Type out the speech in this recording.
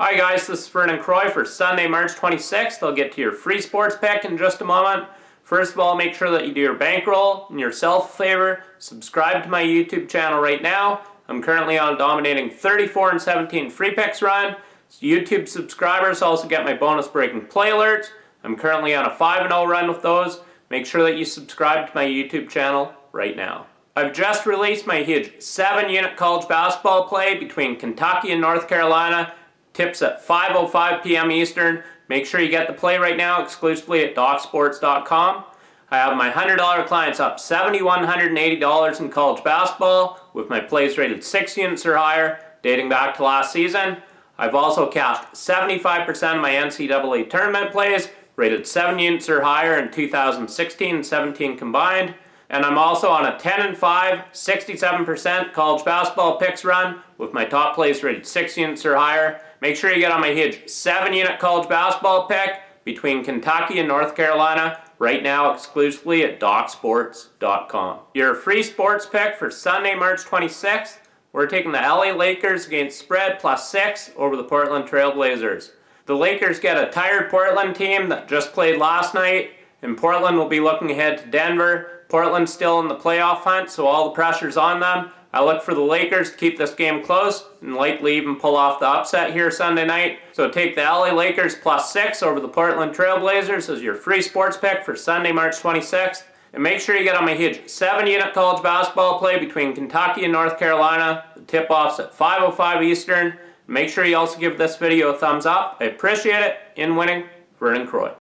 Hi guys, this is Vernon Croy for Sunday, March 26th. I'll get to your free sports pick in just a moment. First of all, make sure that you do your bankroll and yourself a favor. Subscribe to my YouTube channel right now. I'm currently on a dominating 34 and 17 free picks run. YouTube subscribers also get my bonus breaking play alerts. I'm currently on a 5-0 run with those. Make sure that you subscribe to my YouTube channel right now. I've just released my huge 7 unit college basketball play between Kentucky and North Carolina Tips at 5.05 p.m. Eastern. Make sure you get the play right now exclusively at DocSports.com. I have my $100 clients up $7,180 in college basketball with my plays rated 6 units or higher dating back to last season. I've also cashed 75% of my NCAA tournament plays rated 7 units or higher in 2016 and 17 combined. And I'm also on a 10 and 5, 67% college basketball picks run with my top plays rated 6 units or higher. Make sure you get on my huge 7 unit college basketball pick between Kentucky and North Carolina right now exclusively at DocSports.com. Your free sports pick for Sunday, March 26th. We're taking the LA Lakers against spread plus 6 over the Portland Trailblazers. The Lakers get a tired Portland team that just played last night, and Portland will be looking ahead to Denver Portland's still in the playoff hunt, so all the pressure's on them. I look for the Lakers to keep this game close and likely even pull off the upset here Sunday night. So take the LA Lakers plus 6 over the Portland Trailblazers as your free sports pick for Sunday, March 26th. And make sure you get on my huge 7-unit college basketball play between Kentucky and North Carolina. The tip-off's at 5.05 Eastern. Make sure you also give this video a thumbs up. I appreciate it. In winning, Vernon Croy.